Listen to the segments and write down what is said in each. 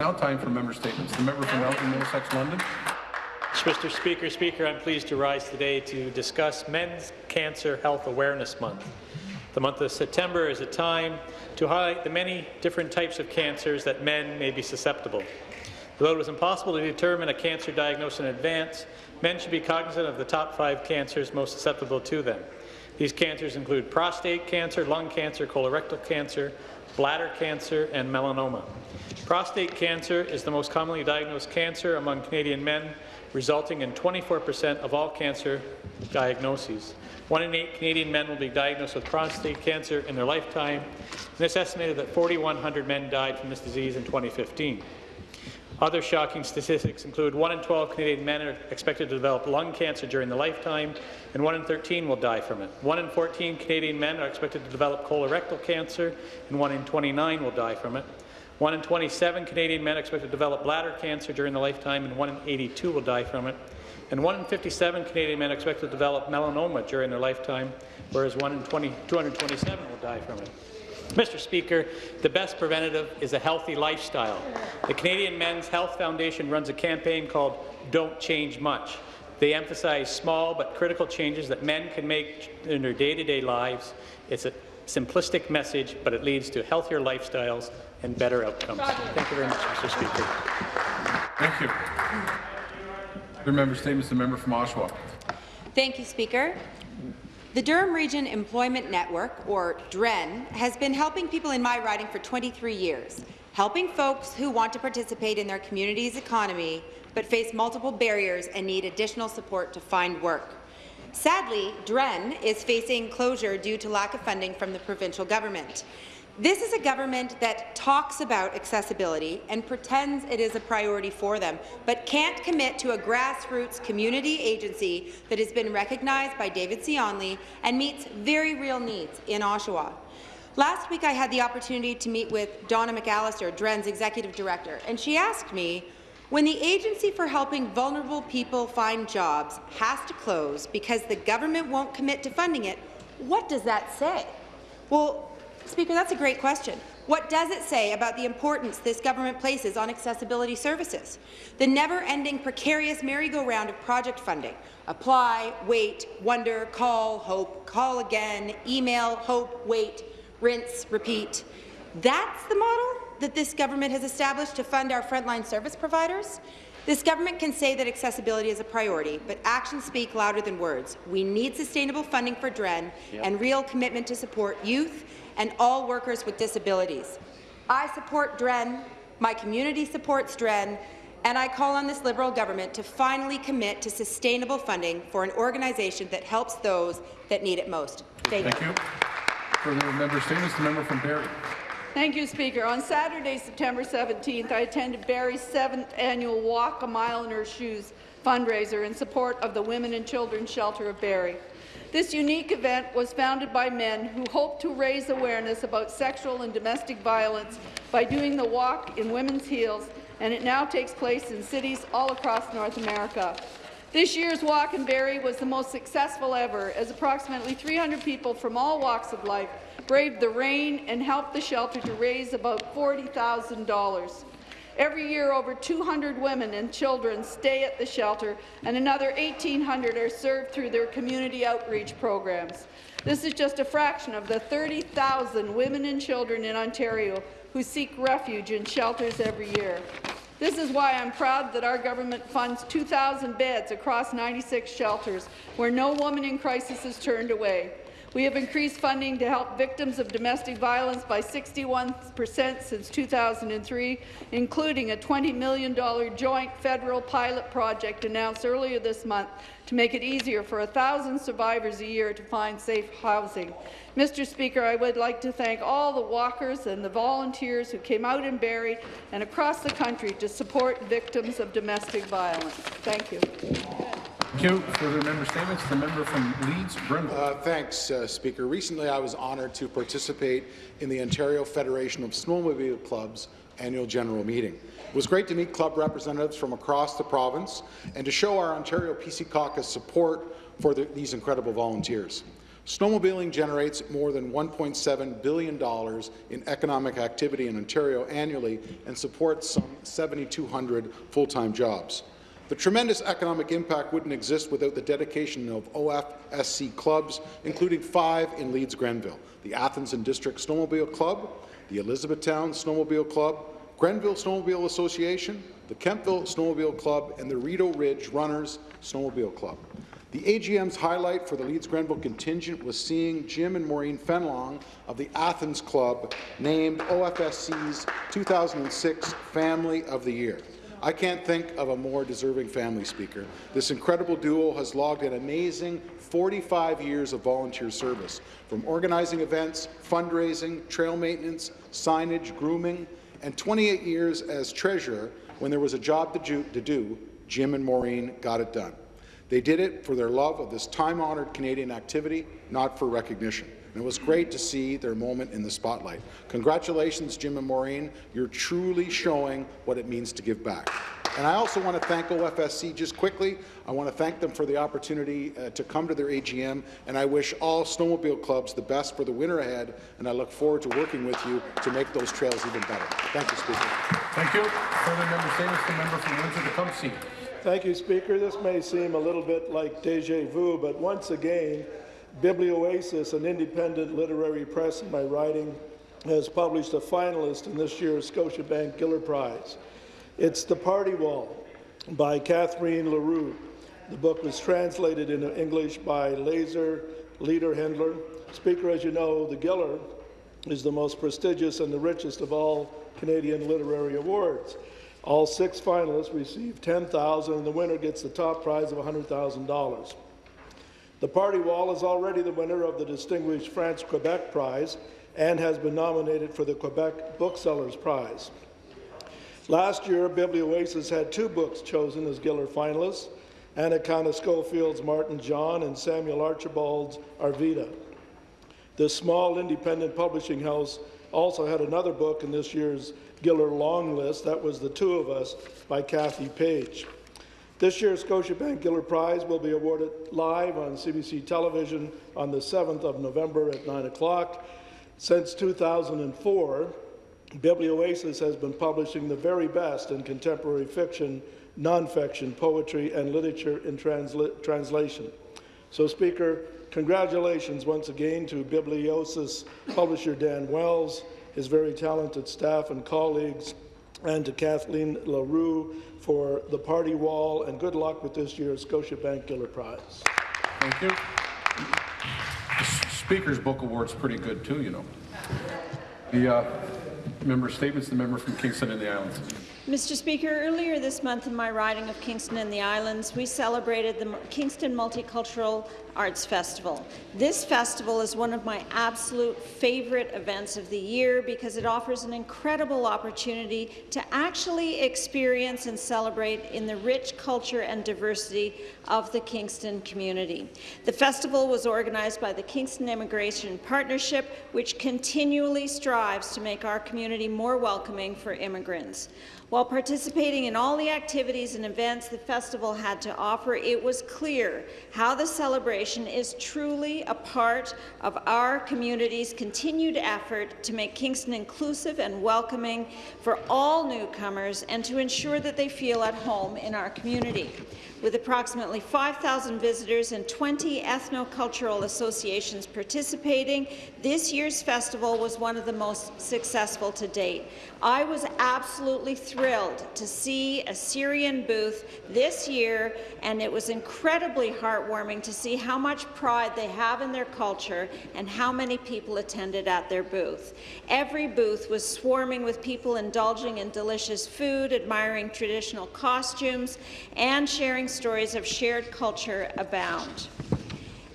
Now time for member statements. The member from Elgin Middlesex London. Mr. Speaker, Speaker, I'm pleased to rise today to discuss Men's Cancer Health Awareness Month. The month of September is a time to highlight the many different types of cancers that men may be susceptible. Though it was impossible to determine a cancer diagnosis in advance, men should be cognizant of the top five cancers most susceptible to them. These cancers include prostate cancer, lung cancer, colorectal cancer, bladder cancer, and melanoma. Prostate cancer is the most commonly diagnosed cancer among Canadian men, resulting in 24% of all cancer diagnoses. One in eight Canadian men will be diagnosed with prostate cancer in their lifetime, and it's estimated that 4,100 men died from this disease in 2015. Other shocking statistics include 1 in 12 Canadian men are expected to develop lung cancer during their lifetime, and 1 in 13 will die from it. 1 in 14 Canadian men are expected to develop colorectal cancer, and 1 in 29 will die from it. 1 in 27 Canadian men are expected to develop bladder cancer during their lifetime, and 1 in 82 will die from it. And 1 in 57 Canadian men are expected to develop melanoma during their lifetime, whereas 1 in 20, 227 will die from it. Mr. Speaker, the best preventative is a healthy lifestyle. The Canadian Men's Health Foundation runs a campaign called Don't Change Much. They emphasize small but critical changes that men can make in their day-to-day -day lives. It's a simplistic message, but it leads to healthier lifestyles and better outcomes. Thank you very much, Mr. Speaker. Thank you. Your member statements. The member from Oshawa. Thank you, Speaker. The Durham Region Employment Network, or DREN, has been helping people in my riding for 23 years, helping folks who want to participate in their community's economy but face multiple barriers and need additional support to find work. Sadly, DREN is facing closure due to lack of funding from the provincial government. This is a government that talks about accessibility and pretends it is a priority for them, but can't commit to a grassroots community agency that has been recognized by David C. Onley and meets very real needs in Oshawa. Last week, I had the opportunity to meet with Donna McAllister, DREN's executive director, and she asked me, when the Agency for Helping Vulnerable People Find Jobs has to close because the government won't commit to funding it, what does that say? Well, Speaker, that's a great question. What does it say about the importance this government places on accessibility services? The never-ending precarious merry-go-round of project funding. Apply, wait, wonder, call, hope, call again, email, hope, wait, rinse, repeat. That's the model that this government has established to fund our frontline service providers? This government can say that accessibility is a priority, but actions speak louder than words. We need sustainable funding for DREN yep. and real commitment to support youth and all workers with disabilities. I support DREN, my community supports DREN, and I call on this Liberal government to finally commit to sustainable funding for an organization that helps those that need it most. Thank, Thank you. Further member statements, the member from Barrie. Thank you, Speaker. On Saturday, September 17th, I attended Barrie's seventh annual Walk a Mile in Her Shoes fundraiser in support of the Women and Children's Shelter of Barrie. This unique event was founded by men who hope to raise awareness about sexual and domestic violence by doing the walk in women's heels, and it now takes place in cities all across North America. This year's walk in Barrie was the most successful ever, as approximately 300 people from all walks of life braved the rain and helped the shelter to raise about $40,000. Every year, over 200 women and children stay at the shelter, and another 1,800 are served through their community outreach programs. This is just a fraction of the 30,000 women and children in Ontario who seek refuge in shelters every year. This is why I'm proud that our government funds 2,000 beds across 96 shelters, where no woman in crisis is turned away. We have increased funding to help victims of domestic violence by 61 percent since 2003, including a $20 million joint federal pilot project announced earlier this month to make it easier for 1,000 survivors a year to find safe housing. Mr. Speaker, I would like to thank all the walkers and the volunteers who came out in Barrie and across the country to support victims of domestic violence. Thank you. Thank you. Further member statements. The member from Leeds, Grenville. Uh, thanks, uh, Speaker. Recently, I was honoured to participate in the Ontario Federation of Snowmobile Clubs annual general meeting. It was great to meet club representatives from across the province and to show our Ontario PC caucus support for the, these incredible volunteers. Snowmobiling generates more than $1.7 billion in economic activity in Ontario annually and supports some 7,200 full-time jobs. The tremendous economic impact wouldn't exist without the dedication of OFSC clubs, including five in Leeds Grenville, the Athens and District Snowmobile Club, the Elizabethtown Snowmobile Club, Grenville Snowmobile Association, the Kemptville Snowmobile Club, and the Rideau Ridge Runners Snowmobile Club. The AGM's highlight for the Leeds Grenville contingent was seeing Jim and Maureen Fenlong of the Athens Club named OFSC's 2006 Family of the Year. I can't think of a more deserving family speaker. This incredible duo has logged an amazing 45 years of volunteer service, from organizing events, fundraising, trail maintenance, signage, grooming, and 28 years as treasurer when there was a job to do, Jim and Maureen got it done. They did it for their love of this time-honoured Canadian activity, not for recognition. And it was great to see their moment in the spotlight. Congratulations, Jim and Maureen. You're truly showing what it means to give back. And I also want to thank OFSC just quickly. I want to thank them for the opportunity uh, to come to their AGM, and I wish all snowmobile clubs the best for the winter ahead, and I look forward to working with you to make those trails even better. Thank you, Speaker. Thank you. Further member statements, the member from Windsor-Tecumseh. Thank you, Speaker. This may seem a little bit like deja vu, but once again, Biblioasis, an independent literary press in my writing, has published a finalist in this year's Scotiabank Giller Prize. It's The Party Wall by Catherine Leroux. The book was translated into English by Lazer Lederhendler. Speaker, as you know, the Giller is the most prestigious and the richest of all Canadian literary awards. All six finalists receive 10,000 and the winner gets the top prize of $100,000. The Party Wall is already the winner of the distinguished France-Quebec Prize and has been nominated for the Quebec Booksellers Prize. Last year, Biblioasis had two books chosen as Giller finalists, Anakana Schofield's Martin John and Samuel Archibald's Arvida. This small independent publishing house also had another book in this year's Giller Long List. That was The Two of Us by Kathy Page. This year's Scotiabank Giller Prize will be awarded live on CBC television on the 7th of November at 9 o'clock. Since 2004, Biblioasis has been publishing the very best in contemporary fiction, nonfiction, poetry, and literature in transla translation. So, Speaker, congratulations once again to Biblioasis publisher Dan Wells, his very talented staff and colleagues, and to Kathleen Leroux for the party wall, and good luck with this year's Scotiabank Giller Prize. Thank you. The Speaker's Book Award's pretty good too, you know. The uh, member statements, the member from Kingston and the Islands. Mr. Speaker, earlier this month in my riding of Kingston and the Islands, we celebrated the Kingston Multicultural Arts Festival. This festival is one of my absolute favourite events of the year because it offers an incredible opportunity to actually experience and celebrate in the rich culture and diversity of the Kingston community. The festival was organized by the Kingston Immigration Partnership, which continually strives to make our community more welcoming for immigrants. While participating in all the activities and events the festival had to offer, it was clear how the celebration is truly a part of our community's continued effort to make Kingston inclusive and welcoming for all newcomers and to ensure that they feel at home in our community. With approximately 5,000 visitors and 20 ethno-cultural associations participating, this year's festival was one of the most successful to date. I was absolutely thrilled to see a Syrian booth this year, and it was incredibly heartwarming to see how much pride they have in their culture and how many people attended at their booth. Every booth was swarming with people indulging in delicious food, admiring traditional costumes, and sharing stories of shared culture abound.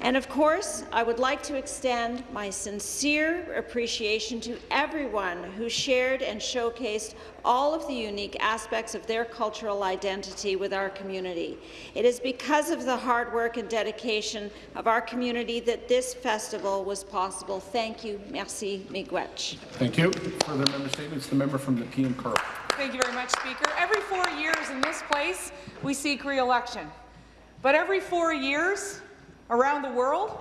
And of course, I would like to extend my sincere appreciation to everyone who shared and showcased all of the unique aspects of their cultural identity with our community. It is because of the hard work and dedication of our community that this festival was possible. Thank you. Merci, Miigwech. Thank you. Further member statements, the member from the Nepean Carl. Thank you very much, Speaker. Every four years in this place, we seek re-election. But every four years, around the world,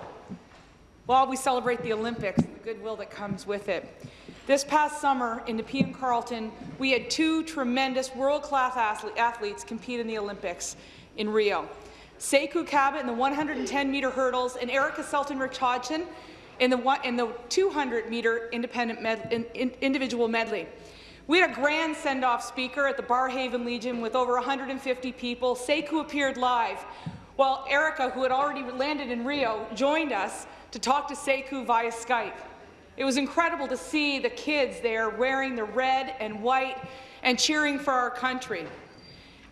while we celebrate the Olympics and the goodwill that comes with it. This past summer in Nepean Carleton, we had two tremendous world-class athletes compete in the Olympics in Rio. Sekou Kaba in the 110-meter hurdles and Erika Seltenreich-Hodgson in the, 200-meter independent med, in, individual medley. We had a grand send-off speaker at the Barrhaven Legion with over 150 people. Sekou appeared live, while Erika, who had already landed in Rio, joined us to talk to Sekou via Skype. It was incredible to see the kids there wearing the red and white and cheering for our country.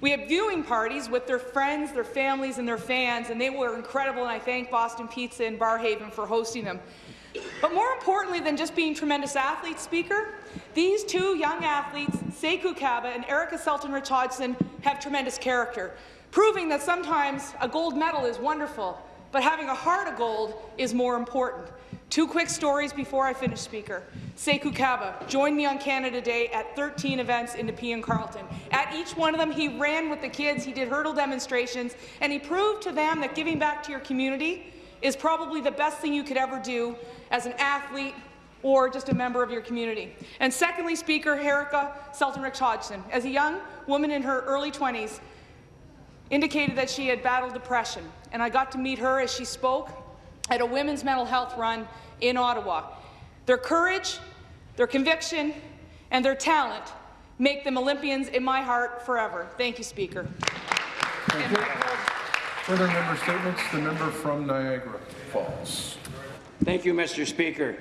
We had viewing parties with their friends, their families, and their fans, and they were incredible, and I thank Boston Pizza and Barrhaven for hosting them. But more importantly than just being tremendous athletes, Speaker, these two young athletes, Sekou Kaba and Erika Seltenreich-Hodgson, have tremendous character, proving that sometimes a gold medal is wonderful, but having a heart of gold is more important. Two quick stories before I finish, Speaker. Sekou Kaba joined me on Canada Day at 13 events in Nepean Carleton. At each one of them, he ran with the kids, he did hurdle demonstrations, and he proved to them that giving back to your community is probably the best thing you could ever do as an athlete or just a member of your community. And secondly, Speaker, Erica Selton-Rich Hodgson, as a young woman in her early 20s, indicated that she had battled depression, and I got to meet her as she spoke at a women's mental health run in Ottawa. Their courage, their conviction, and their talent make them Olympians in my heart forever. Thank you, Speaker. Thank you. Further member statements, the member from Niagara Falls. Thank you, Mr. Speaker.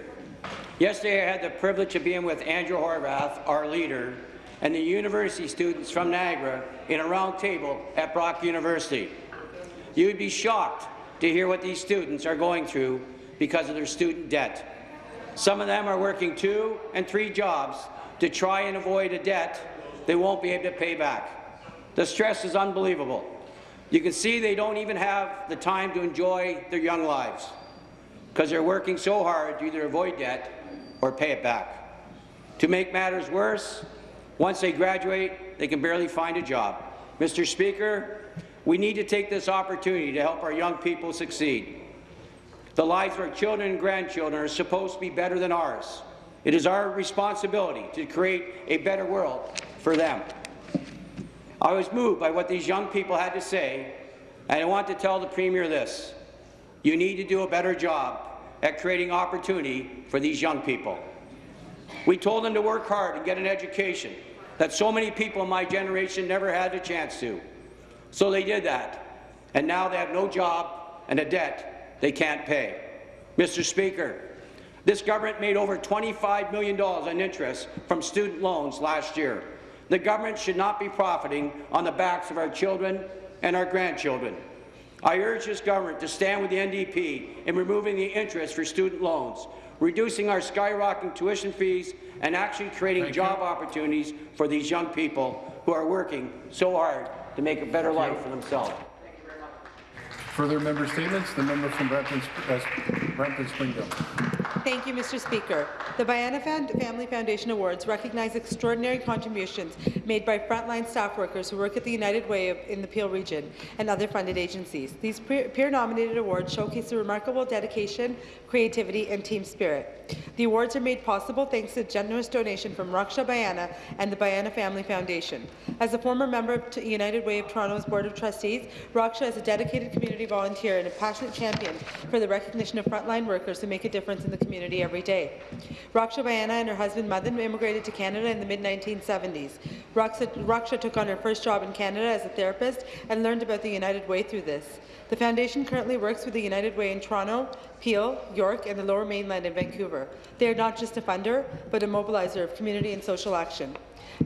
Yesterday, I had the privilege of being with Andrea Horwath, our leader, and the university students from Niagara in a round table at Brock University. You would be shocked to hear what these students are going through because of their student debt. Some of them are working two and three jobs to try and avoid a debt they won't be able to pay back. The stress is unbelievable. You can see they don't even have the time to enjoy their young lives because they're working so hard to either avoid debt or pay it back. To make matters worse, once they graduate, they can barely find a job. Mr. Speaker, we need to take this opportunity to help our young people succeed. The lives of our children and grandchildren are supposed to be better than ours. It is our responsibility to create a better world for them. I was moved by what these young people had to say, and I want to tell the Premier this. You need to do a better job at creating opportunity for these young people. We told them to work hard and get an education that so many people in my generation never had a chance to. So they did that, and now they have no job and a debt they can't pay. Mr. Speaker, this government made over $25 million in interest from student loans last year. The government should not be profiting on the backs of our children and our grandchildren. I urge this government to stand with the NDP in removing the interest for student loans, reducing our skyrocketing tuition fees, and actually creating Thank job you. opportunities for these young people who are working so hard to make a better life for themselves. Thank you very much. Further member statements, the member from Brampton, uh, Brampton Springdale. Thank you, Mr. Speaker. The Bhayana Family Foundation Awards recognize extraordinary contributions made by frontline staff workers who work at the United Way of, in the Peel region and other funded agencies. These peer-nominated awards showcase the remarkable dedication, creativity, and team spirit. The awards are made possible thanks to generous donation from Raksha Bhayana and the Bhayana Family Foundation. As a former member of United Way of Toronto's Board of Trustees, Raksha is a dedicated community volunteer and a passionate champion for the recognition of frontline workers who make a difference in the community every day. Raksha Bhayana and her husband Madan immigrated to Canada in the mid-1970s. Raksha, Raksha took on her first job in Canada as a therapist and learned about the United Way through this. The Foundation currently works with the United Way in Toronto, Peel, York, and the Lower Mainland in Vancouver. They are not just a funder, but a mobilizer of community and social action.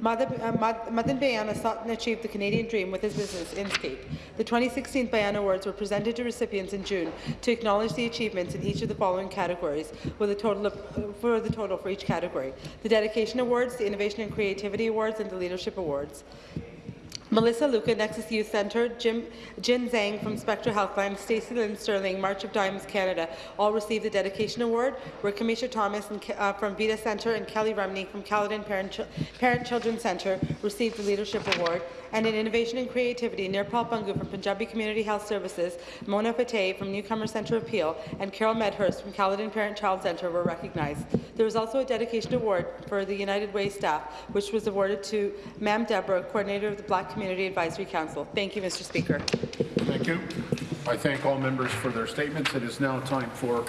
Madan uh, Bhayana sought and achieved the Canadian dream with his business, Inscape. The 2016 Bhayana Awards were presented to recipients in June to acknowledge the achievements in each of the following categories, with a total of, for the total for each category: the Dedication Awards, the Innovation and Creativity Awards, and the Leadership Awards. Melissa Luca, Nexus Youth Centre, Jim, Jin Zhang from Spectra Helpline, Stacey Lynn Sterling, March of Dimes Canada, all received the Dedication Award, where Kamisha Thomas and, uh, from Vita Centre and Kelly Remney from Caledon Parent, Chil- Parent Children's Centre received the Leadership Award, and in Innovation and Creativity, Nirpal Bungu from Punjabi Community Health Services, Mona Fateh from Newcomer Centre Appeal, and Carol Medhurst from Caledon Parent Child Centre were recognized. There was also a Dedication Award for the United Way staff, which was awarded to Mam Deborah, Coordinator of the Black Community Advisory Council. Thank you, Mr. Speaker. Thank you. I thank all members for their statements. It is now time for